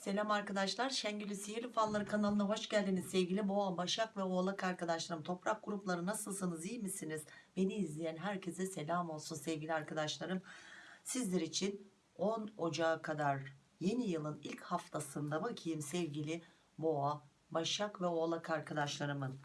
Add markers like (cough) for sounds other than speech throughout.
Selam arkadaşlar. Şengül'ü Sihirli Falları kanalına hoş geldiniz. Sevgili Boğa, Başak ve Oğlak arkadaşlarım. Toprak grupları nasılsınız? iyi misiniz? Beni izleyen herkese selam olsun sevgili arkadaşlarım. Sizler için 10 Ocağı kadar yeni yılın ilk haftasında bakayım sevgili Boğa, Başak ve Oğlak arkadaşlarımın.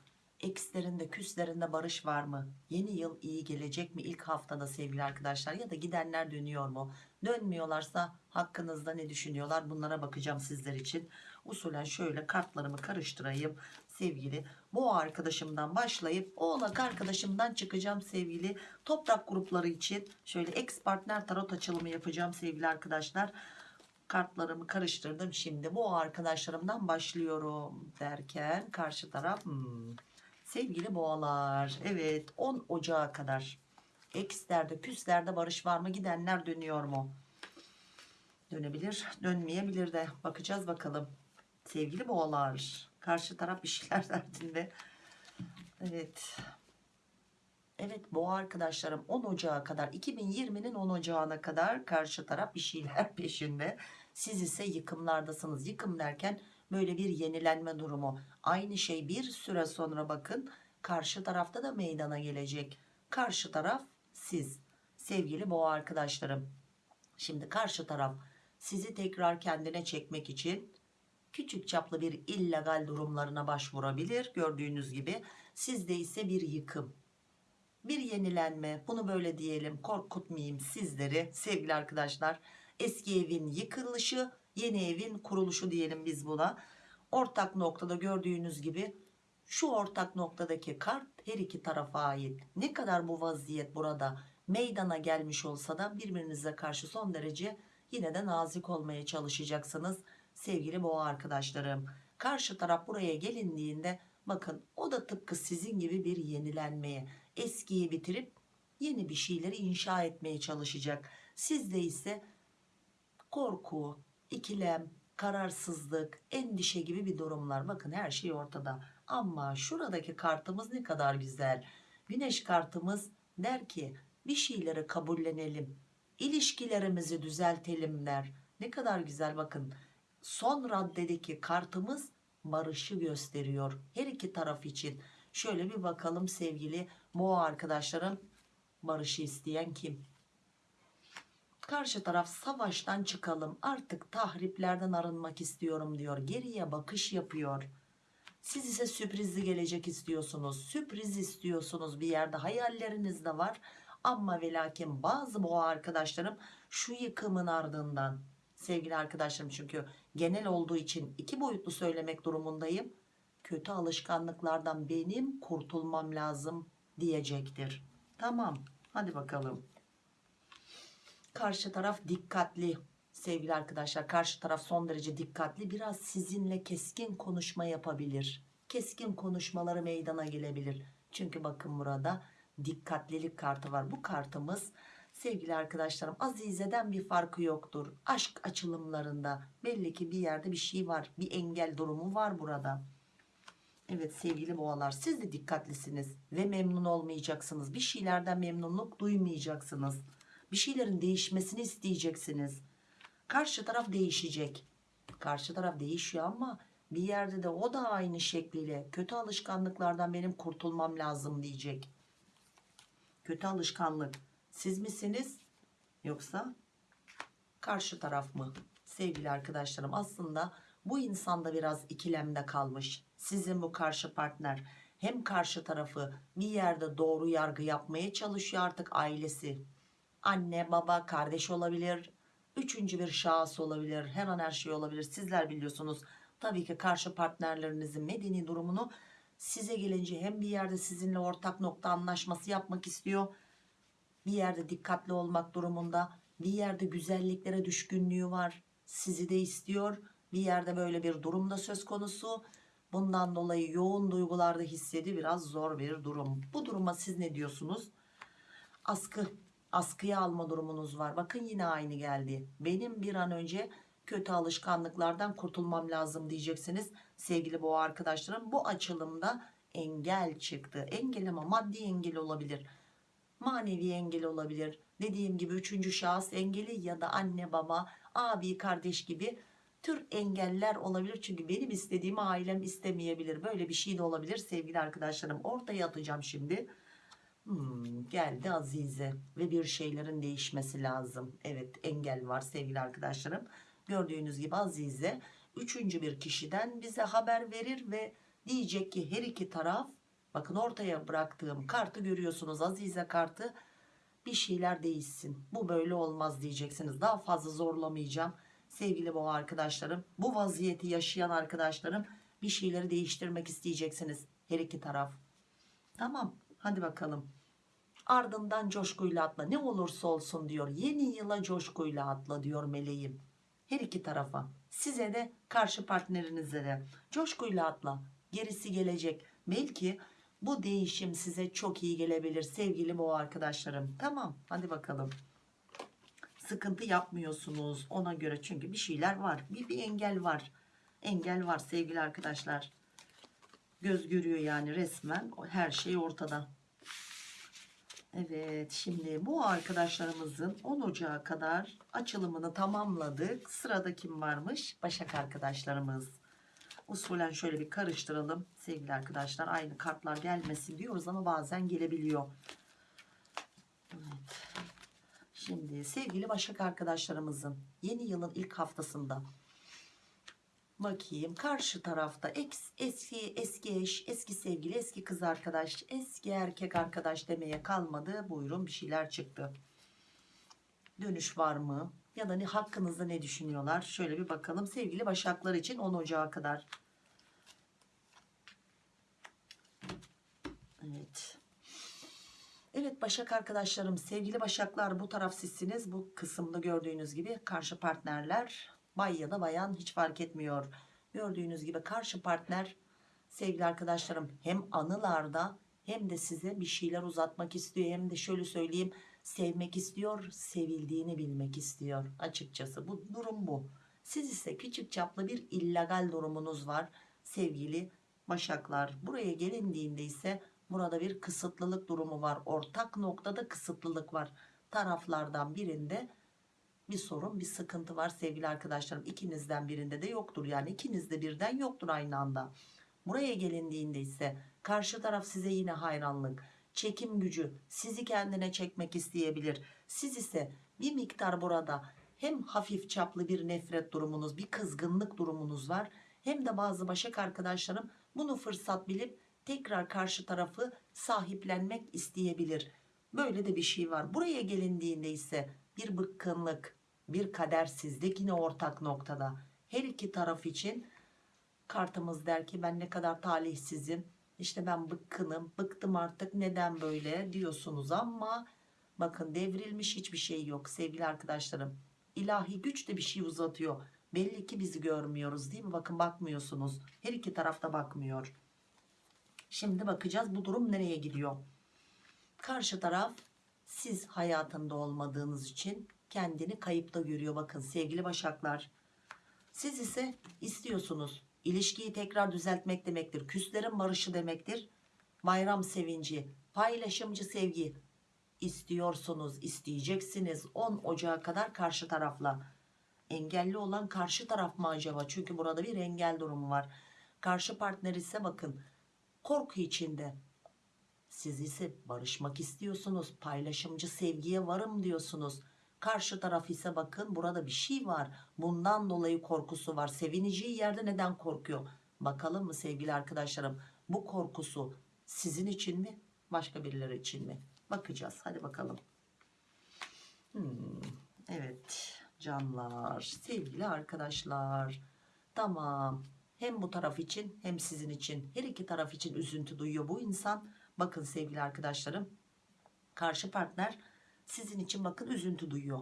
Ekslerinde küslerinde barış var mı? Yeni yıl iyi gelecek mi ilk haftada sevgili arkadaşlar? Ya da gidenler dönüyor mu? Dönmüyorlarsa hakkınızda ne düşünüyorlar? Bunlara bakacağım sizler için. Usulen şöyle kartlarımı karıştırayım sevgili. Boğa arkadaşımdan başlayıp oğlak arkadaşımdan çıkacağım sevgili. Toprak grupları için şöyle ex partner tarot açılımı yapacağım sevgili arkadaşlar. Kartlarımı karıştırdım. Şimdi bu arkadaşlarımdan başlıyorum derken karşı taraf hmm, sevgili boğalar. Evet 10 Ocağı kadar ekslerde püslerde barış var mı gidenler dönüyor mu? Dönebilir dönmeyebilir de bakacağız bakalım. Sevgili boğalar karşı taraf bir şeyler (laughs) derdinde. Evet. Evet boğa arkadaşlarım 10 Ocağı kadar 2020'nin 10 Ocağı'na kadar karşı taraf bir şeyler (laughs) peşinde. Siz ise yıkımlardasınız. Yıkım derken böyle bir yenilenme durumu. Aynı şey bir süre sonra bakın karşı tarafta da meydana gelecek. Karşı taraf siz sevgili boğa arkadaşlarım. Şimdi karşı taraf sizi tekrar kendine çekmek için küçük çaplı bir illegal durumlarına başvurabilir. Gördüğünüz gibi sizde ise bir yıkım bir yenilenme bunu böyle diyelim korkutmayayım sizleri sevgili arkadaşlar eski evin yıkılışı yeni evin kuruluşu diyelim biz buna. Ortak noktada gördüğünüz gibi şu ortak noktadaki kart her iki tarafa ait. Ne kadar bu vaziyet burada meydana gelmiş olsa da birbirinize karşı son derece yine de nazik olmaya çalışacaksınız sevgili boğa arkadaşlarım. Karşı taraf buraya gelindiğinde bakın o da tıpkı sizin gibi bir yenilenmeye eskiyi bitirip yeni bir şeyleri inşa etmeye çalışacak. Sizde ise korku, ikilem, kararsızlık, endişe gibi bir durumlar. Bakın her şey ortada. Ama şuradaki kartımız ne kadar güzel. Güneş kartımız der ki bir şeyleri kabullenelim. İlişkilerimizi düzeltelim der. Ne kadar güzel bakın. Son raddedeki kartımız barışı gösteriyor. Her iki taraf için. Şöyle bir bakalım sevgili boğa arkadaşlarım. Barışı isteyen kim? Karşı taraf savaştan çıkalım artık tahriplerden arınmak istiyorum diyor. Geriye bakış yapıyor. Siz ise sürprizli gelecek istiyorsunuz. Sürpriz istiyorsunuz bir yerde hayalleriniz de var. Ama ve lakin bazı boğa arkadaşlarım şu yıkımın ardından sevgili arkadaşlarım çünkü genel olduğu için iki boyutlu söylemek durumundayım. Kötü alışkanlıklardan benim kurtulmam lazım diyecektir. Tamam hadi bakalım. Karşı taraf dikkatli sevgili arkadaşlar. Karşı taraf son derece dikkatli. Biraz sizinle keskin konuşma yapabilir. Keskin konuşmaları meydana gelebilir. Çünkü bakın burada dikkatlilik kartı var. Bu kartımız sevgili arkadaşlarım Azize'den bir farkı yoktur. Aşk açılımlarında belli ki bir yerde bir şey var. Bir engel durumu var burada. Evet sevgili boğalar siz de dikkatlisiniz ve memnun olmayacaksınız. Bir şeylerden memnunluk duymayacaksınız. Bir şeylerin değişmesini isteyeceksiniz. Karşı taraf değişecek. Karşı taraf değişiyor ama bir yerde de o da aynı şekliyle kötü alışkanlıklardan benim kurtulmam lazım diyecek. Kötü alışkanlık siz misiniz yoksa karşı taraf mı? Sevgili arkadaşlarım aslında bu insanda biraz ikilemde kalmış. Sizin bu karşı partner hem karşı tarafı bir yerde doğru yargı yapmaya çalışıyor artık ailesi. Anne, baba, kardeş olabilir. Üçüncü bir şahıs olabilir. Her her şey olabilir. Sizler biliyorsunuz. Tabii ki karşı partnerlerinizin medeni durumunu size gelince hem bir yerde sizinle ortak nokta anlaşması yapmak istiyor. Bir yerde dikkatli olmak durumunda. Bir yerde güzelliklere düşkünlüğü var. Sizi de istiyor. Bir yerde böyle bir durumda söz konusu. Bundan dolayı yoğun duygularda hissedi biraz zor bir durum. Bu duruma siz ne diyorsunuz? Askı, askıya alma durumunuz var. Bakın yine aynı geldi. Benim bir an önce kötü alışkanlıklardan kurtulmam lazım diyeceksiniz. Sevgili boğa arkadaşlarım bu açılımda engel çıktı. Engel ama maddi engel olabilir. Manevi engel olabilir. Dediğim gibi üçüncü şahıs engeli ya da anne baba abi kardeş gibi tür engeller olabilir. Çünkü benim istediğimi ailem istemeyebilir. Böyle bir şey de olabilir sevgili arkadaşlarım. Ortaya atacağım şimdi. Hmm, geldi Azize ve bir şeylerin değişmesi lazım. Evet engel var sevgili arkadaşlarım. Gördüğünüz gibi Azize üçüncü bir kişiden bize haber verir ve diyecek ki her iki taraf bakın ortaya bıraktığım kartı görüyorsunuz Azize kartı bir şeyler değişsin. Bu böyle olmaz diyeceksiniz. Daha fazla zorlamayacağım. Sevgili boğa arkadaşlarım bu vaziyeti yaşayan arkadaşlarım bir şeyleri değiştirmek isteyeceksiniz. Her iki taraf. Tamam hadi bakalım. Ardından coşkuyla atla ne olursa olsun diyor. Yeni yıla coşkuyla atla diyor meleğim. Her iki tarafa. Size de karşı partnerinize de. Coşkuyla atla. Gerisi gelecek. Belki bu değişim size çok iyi gelebilir sevgili boğa arkadaşlarım. Tamam hadi bakalım. Sıkıntı yapmıyorsunuz ona göre çünkü bir şeyler var. Bir, bir engel var. Engel var sevgili arkadaşlar. Göz görüyor yani resmen her şey ortada. Evet şimdi bu arkadaşlarımızın 10 Ocağı kadar açılımını tamamladık. Sırada kim varmış? Başak arkadaşlarımız. Usulen şöyle bir karıştıralım sevgili arkadaşlar. Aynı kartlar gelmesin diyoruz ama bazen gelebiliyor. Evet. Şimdi sevgili Başak arkadaşlarımızın yeni yılın ilk haftasında bakayım karşı tarafta eski eski eş, eski sevgili, eski kız arkadaş, eski erkek arkadaş demeye kalmadı. Buyurun bir şeyler çıktı. Dönüş var mı? Ya da ne hakkınızda ne düşünüyorlar? Şöyle bir bakalım sevgili Başaklar için 10 Ocağı kadar. Evet. Evet Başak arkadaşlarım sevgili Başaklar bu taraf sizsiniz. Bu kısımda gördüğünüz gibi karşı partnerler bay ya da bayan hiç fark etmiyor. Gördüğünüz gibi karşı partner sevgili arkadaşlarım hem anılarda hem de size bir şeyler uzatmak istiyor. Hem de şöyle söyleyeyim sevmek istiyor sevildiğini bilmek istiyor açıkçası bu durum bu. Siz ise küçük çaplı bir illegal durumunuz var sevgili Başaklar. Buraya gelindiğinde ise burada bir kısıtlılık durumu var. Ortak noktada kısıtlılık var. Taraflardan birinde bir sorun bir sıkıntı var sevgili arkadaşlarım. İkinizden birinde de yoktur. Yani ikinizde birden yoktur aynı anda. Buraya gelindiğinde ise karşı taraf size yine hayranlık, çekim gücü sizi kendine çekmek isteyebilir. Siz ise bir miktar burada hem hafif çaplı bir nefret durumunuz, bir kızgınlık durumunuz var. Hem de bazı başak arkadaşlarım bunu fırsat bilip tekrar karşı tarafı sahiplenmek isteyebilir. Böyle de bir şey var. Buraya gelindiğinde ise bir bıkkınlık, bir kadersizlik yine ortak noktada. Her iki taraf için kartımız der ki ben ne kadar talihsizim. İşte ben bıkkınım, bıktım artık neden böyle diyorsunuz ama bakın devrilmiş hiçbir şey yok sevgili arkadaşlarım. İlahi güç de bir şey uzatıyor. Belli ki bizi görmüyoruz değil mi? Bakın bakmıyorsunuz. Her iki tarafta bakmıyor. Şimdi bakacağız bu durum nereye gidiyor. Karşı taraf siz hayatında olmadığınız için kendini kayıpta görüyor. Bakın sevgili başaklar. Siz ise istiyorsunuz. İlişkiyi tekrar düzeltmek demektir. Küslerin barışı demektir. Bayram sevinci, paylaşımcı sevgi istiyorsunuz, isteyeceksiniz. 10 Ocağı kadar karşı tarafla. Engelli olan karşı taraf mı acaba? Çünkü burada bir engel durumu var. Karşı partner ise bakın korku içinde. Siz ise barışmak istiyorsunuz. Paylaşımcı sevgiye varım diyorsunuz. Karşı taraf ise bakın burada bir şey var. Bundan dolayı korkusu var. Sevineceği yerde neden korkuyor? Bakalım mı sevgili arkadaşlarım? Bu korkusu sizin için mi? Başka birileri için mi? Bakacağız. Hadi bakalım. Hmm, evet canlar, sevgili arkadaşlar. Tamam. Hem bu taraf için hem sizin için her iki taraf için üzüntü duyuyor bu insan. Bakın sevgili arkadaşlarım. Karşı partner sizin için bakın üzüntü duyuyor.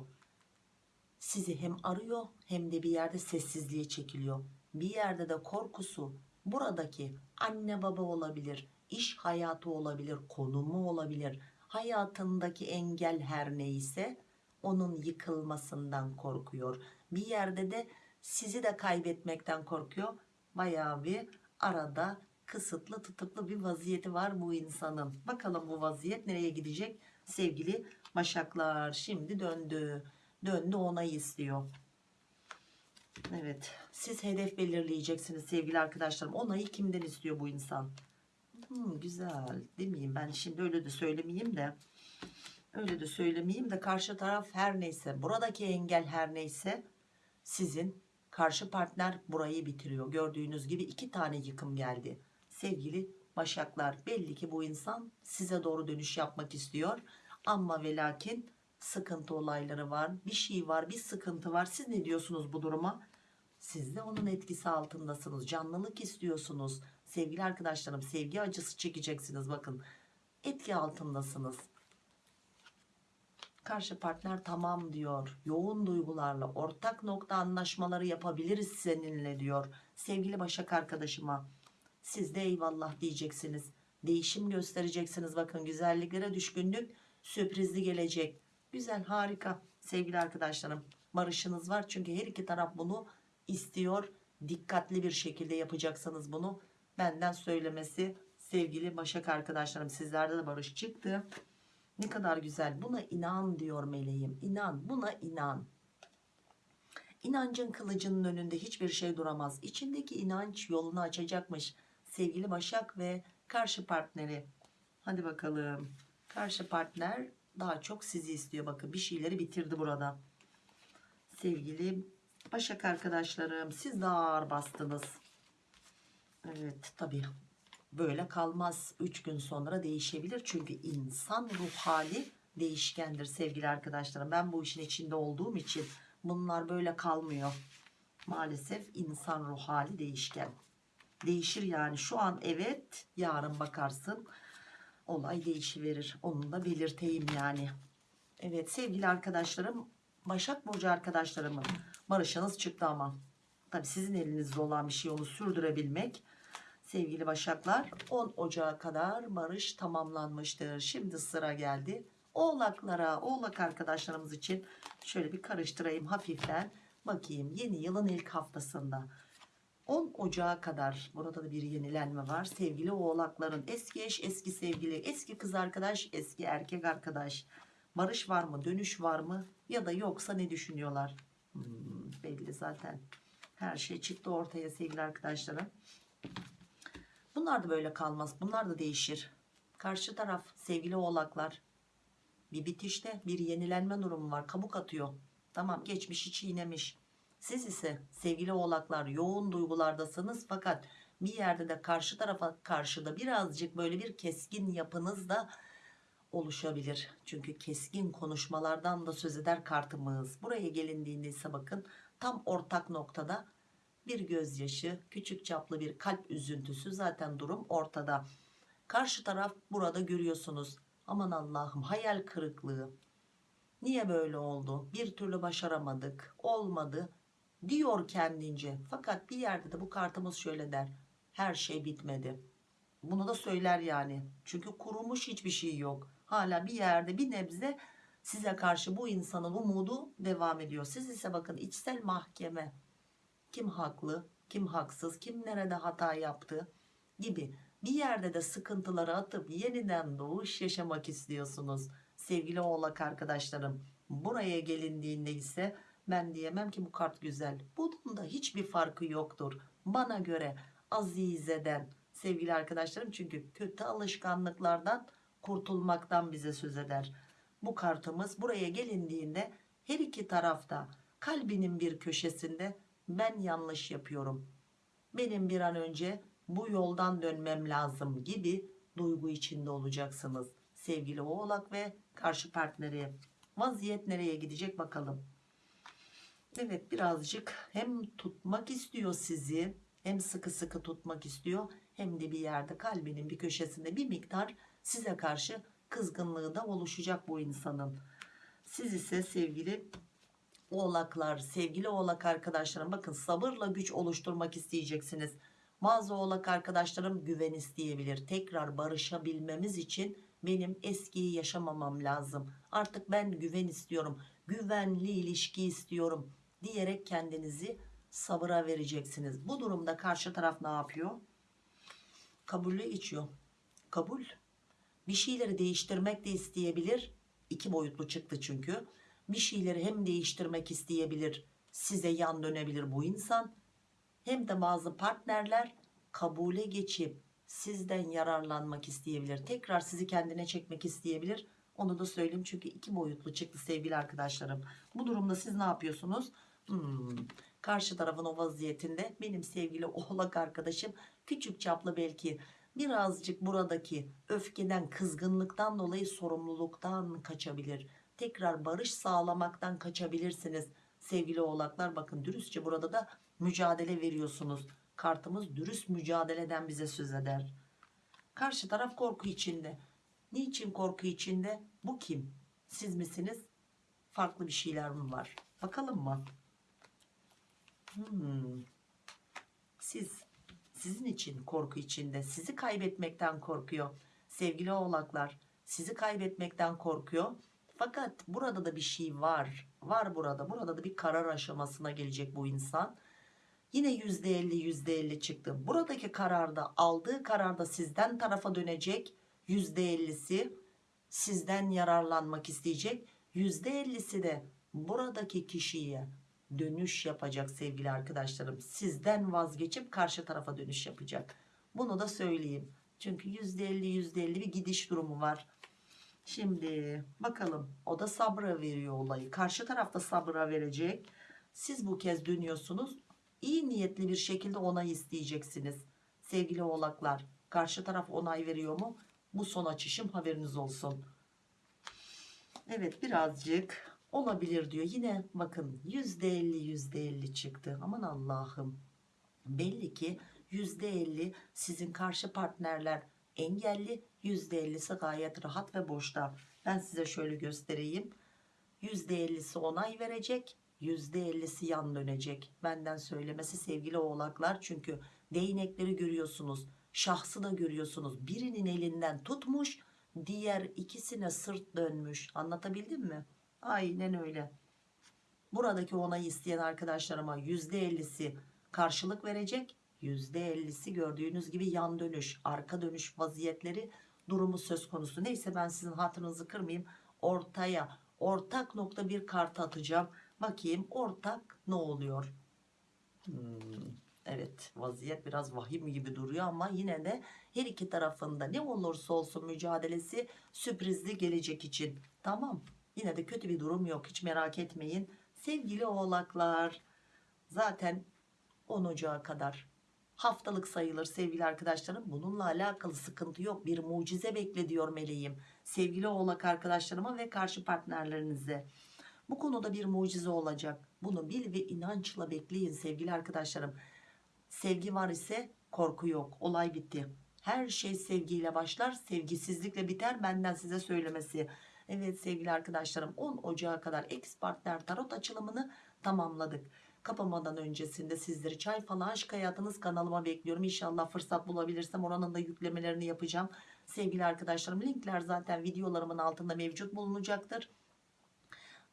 Sizi hem arıyor hem de bir yerde sessizliğe çekiliyor. Bir yerde de korkusu buradaki anne baba olabilir, iş hayatı olabilir, konumu olabilir. Hayatındaki engel her neyse onun yıkılmasından korkuyor. Bir yerde de sizi de kaybetmekten korkuyor. Bayağı bir arada kısıtlı tutuklu bir vaziyeti var bu insanın. Bakalım bu vaziyet nereye gidecek sevgili başaklar. Şimdi döndü. Döndü onay istiyor. Evet siz hedef belirleyeceksiniz sevgili arkadaşlarım. Onayı kimden istiyor bu insan? Hmm, güzel demeyeyim ben şimdi öyle de söylemeyeyim de. Öyle de söylemeyeyim de karşı taraf her neyse buradaki engel her neyse sizin karşı partner burayı bitiriyor. Gördüğünüz gibi iki tane yıkım geldi. Sevgili Başaklar belli ki bu insan size doğru dönüş yapmak istiyor. Ama ve lakin sıkıntı olayları var. Bir şey var bir sıkıntı var. Siz ne diyorsunuz bu duruma? Siz de onun etkisi altındasınız. Canlılık istiyorsunuz. Sevgili arkadaşlarım sevgi acısı çekeceksiniz bakın. Etki altındasınız. Karşı partner tamam diyor. Yoğun duygularla ortak nokta anlaşmaları yapabiliriz seninle diyor. Sevgili Başak arkadaşıma siz de eyvallah diyeceksiniz. Değişim göstereceksiniz. Bakın güzelliklere düşkünlük sürprizli gelecek. Güzel harika sevgili arkadaşlarım. Barışınız var çünkü her iki taraf bunu istiyor. Dikkatli bir şekilde yapacaksınız bunu. Benden söylemesi sevgili Başak arkadaşlarım. Sizlerde de barış çıktı. Ne kadar güzel. Buna inan diyor meleğim. İnan. Buna inan. İnancın kılıcının önünde hiçbir şey duramaz. İçindeki inanç yolunu açacakmış. Sevgili Başak ve karşı partneri. Hadi bakalım. Karşı partner daha çok sizi istiyor. Bakın bir şeyleri bitirdi burada. Sevgili Başak arkadaşlarım siz daha ağır bastınız. Evet tabii böyle kalmaz. 3 gün sonra değişebilir. Çünkü insan ruh hali değişkendir sevgili arkadaşlarım. Ben bu işin içinde olduğum için bunlar böyle kalmıyor. Maalesef insan ruh hali değişken. Değişir yani şu an evet yarın bakarsın olay değişiverir. Onu da belirteyim yani. Evet sevgili arkadaşlarım Başak Burcu arkadaşlarımın barışınız çıktı ama. Tabi sizin elinizde olan bir şey onu sürdürebilmek sevgili Başaklar 10 Ocağı kadar barış tamamlanmıştır. Şimdi sıra geldi Oğlaklara, Oğlak arkadaşlarımız için şöyle bir karıştırayım hafiften. Bakayım yeni yılın ilk haftasında 10 Ocağı kadar burada da bir yenilenme var. Sevgili Oğlakların eski eş, eski sevgili, eski kız arkadaş, eski erkek arkadaş. Barış var mı, dönüş var mı ya da yoksa ne düşünüyorlar? Hmm, belli zaten. Her şey çıktı ortaya sevgili arkadaşlarım. Bunlar da böyle kalmaz. Bunlar da değişir. Karşı taraf sevgili oğlaklar. Bir bitişte bir yenilenme durumu var. Kabuk atıyor. Tamam geçmişi çiğnemiş. Siz ise sevgili oğlaklar yoğun duygulardasınız. Fakat bir yerde de karşı tarafa karşı da birazcık böyle bir keskin yapınız da oluşabilir. Çünkü keskin konuşmalardan da söz eder kartımız. Buraya gelindiğinde ise bakın tam ortak noktada bir gözyaşı, küçük çaplı bir kalp üzüntüsü zaten durum ortada. Karşı taraf burada görüyorsunuz. Aman Allah'ım hayal kırıklığı. Niye böyle oldu? Bir türlü başaramadık. Olmadı diyor kendince. Fakat bir yerde de bu kartımız şöyle der. Her şey bitmedi. Bunu da söyler yani. Çünkü kurumuş hiçbir şey yok. Hala bir yerde bir nebze size karşı bu insanın umudu devam ediyor. Siz ise bakın içsel mahkeme kim haklı, kim haksız, kim nerede hata yaptı gibi bir yerde de sıkıntıları atıp yeniden doğuş yaşamak istiyorsunuz. Sevgili oğlak arkadaşlarım buraya gelindiğinde ise ben diyemem ki bu kart güzel. Bunun da hiçbir farkı yoktur. Bana göre azizeden sevgili arkadaşlarım çünkü kötü alışkanlıklardan kurtulmaktan bize söz eder. Bu kartımız buraya gelindiğinde her iki tarafta kalbinin bir köşesinde ben yanlış yapıyorum. Benim bir an önce bu yoldan dönmem lazım gibi duygu içinde olacaksınız. Sevgili oğlak ve karşı partneri. Vaziyet nereye gidecek bakalım. Evet birazcık hem tutmak istiyor sizi hem sıkı sıkı tutmak istiyor hem de bir yerde kalbinin bir köşesinde bir miktar size karşı kızgınlığı da oluşacak bu insanın. Siz ise sevgili oğlaklar sevgili oğlak arkadaşlarım bakın sabırla güç oluşturmak isteyeceksiniz. Bazı oğlak arkadaşlarım güven isteyebilir. Tekrar barışabilmemiz için benim eskiyi yaşamamam lazım. Artık ben güven istiyorum. Güvenli ilişki istiyorum diyerek kendinizi sabıra vereceksiniz. Bu durumda karşı taraf ne yapıyor? Kabulle geçiyor. Kabul. Bir şeyleri değiştirmek de isteyebilir. İki boyutlu çıktı çünkü. Bir şeyleri hem değiştirmek isteyebilir size yan dönebilir bu insan hem de bazı partnerler kabule geçip sizden yararlanmak isteyebilir tekrar sizi kendine çekmek isteyebilir onu da söyleyeyim çünkü iki boyutlu çıktı sevgili arkadaşlarım bu durumda siz ne yapıyorsunuz Hmm, karşı tarafın o vaziyetinde benim sevgili oğlak arkadaşım küçük çaplı belki birazcık buradaki öfkeden kızgınlıktan dolayı sorumluluktan kaçabilir. Tekrar barış sağlamaktan kaçabilirsiniz. Sevgili oğlaklar bakın dürüstçe burada da mücadele veriyorsunuz. Kartımız dürüst mücadeleden bize söz eder. Karşı taraf korku içinde. Niçin korku içinde? Bu kim? Siz misiniz? Farklı bir şeyler mi var? Bakalım mı Hmm. Siz, sizin için korku içinde, sizi kaybetmekten korkuyor. Sevgili oğlaklar, sizi kaybetmekten korkuyor. Fakat burada da bir şey var. Var burada. Burada da bir karar aşamasına gelecek bu insan. Yine yüzde elli yüzde elli çıktı. Buradaki kararda aldığı kararda sizden tarafa dönecek. Yüzde ellisi sizden yararlanmak isteyecek. Yüzde ellisi de buradaki kişiye dönüş yapacak sevgili arkadaşlarım. Sizden vazgeçip karşı tarafa dönüş yapacak. Bunu da söyleyeyim. Çünkü %50 %50 bir gidiş durumu var. Şimdi bakalım o da sabra veriyor olayı. Karşı tarafta sabra verecek. Siz bu kez dönüyorsunuz. İyi niyetli bir şekilde onay isteyeceksiniz. Sevgili oğlaklar karşı taraf onay veriyor mu? Bu son açışım haberiniz olsun. Evet birazcık olabilir diyor. Yine bakın %50 %50 çıktı. Aman Allah'ım. Belli ki %50 sizin karşı partnerler engelli %50'si gayet rahat ve boşta. Ben size şöyle göstereyim. %50'si onay verecek. %50'si yan dönecek. Benden söylemesi sevgili oğlaklar. Çünkü değnekleri görüyorsunuz. Şahsı da görüyorsunuz. Birinin elinden tutmuş. Diğer ikisine sırt dönmüş. Anlatabildim mi? Aynen öyle. Buradaki onayı isteyen arkadaşlarıma %50'si karşılık verecek. %50'si gördüğünüz gibi yan dönüş, arka dönüş vaziyetleri durumu söz konusu. Neyse ben sizin hatırınızı kırmayayım. Ortaya ortak nokta bir kart atacağım. Bakayım ortak ne oluyor? Hmm, evet vaziyet biraz vahim gibi duruyor ama yine de her iki tarafında ne olursa olsun mücadelesi sürprizli gelecek için. Tamam. Yine de kötü bir durum yok. Hiç merak etmeyin. Sevgili oğlaklar. Zaten 10 Ocağı kadar haftalık sayılır sevgili arkadaşlarım. Bununla alakalı sıkıntı yok. Bir mucize bekle diyor meleğim. Sevgili oğlak arkadaşlarıma ve karşı partnerlerinize. Bu konuda bir mucize olacak. Bunu bil ve inançla bekleyin sevgili arkadaşlarım. Sevgi var ise korku yok. Olay bitti. Her şey sevgiyle başlar. Sevgisizlikle biter. Benden size söylemesi. Evet sevgili arkadaşlarım 10 Ocağı kadar ex partner tarot açılımını tamamladık. Kapamadan öncesinde sizleri çay falan aşk hayatınız kanalıma bekliyorum. İnşallah fırsat bulabilirsem oranın da yüklemelerini yapacağım. Sevgili arkadaşlarım linkler zaten videolarımın altında mevcut bulunacaktır.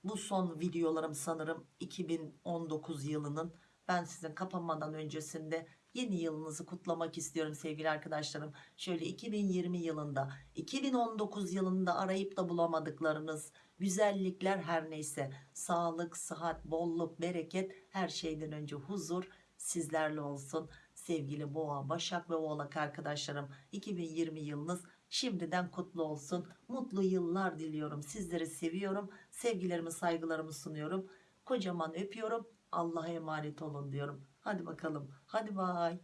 Bu son videolarım sanırım 2019 yılının ben sizin kapanmadan öncesinde yeni yılınızı kutlamak istiyorum sevgili arkadaşlarım. Şöyle 2020 yılında 2019 yılında arayıp da bulamadıklarınız güzellikler her neyse sağlık, sıhhat, bolluk, bereket her şeyden önce huzur sizlerle olsun. Sevgili boğa, başak ve oğlak arkadaşlarım 2020 yılınız şimdiden kutlu olsun. Mutlu yıllar diliyorum. Sizleri seviyorum. Sevgilerimi saygılarımı sunuyorum. Kocaman öpüyorum. Allah'a emanet olun diyorum. Hadi bakalım. Hadi bay.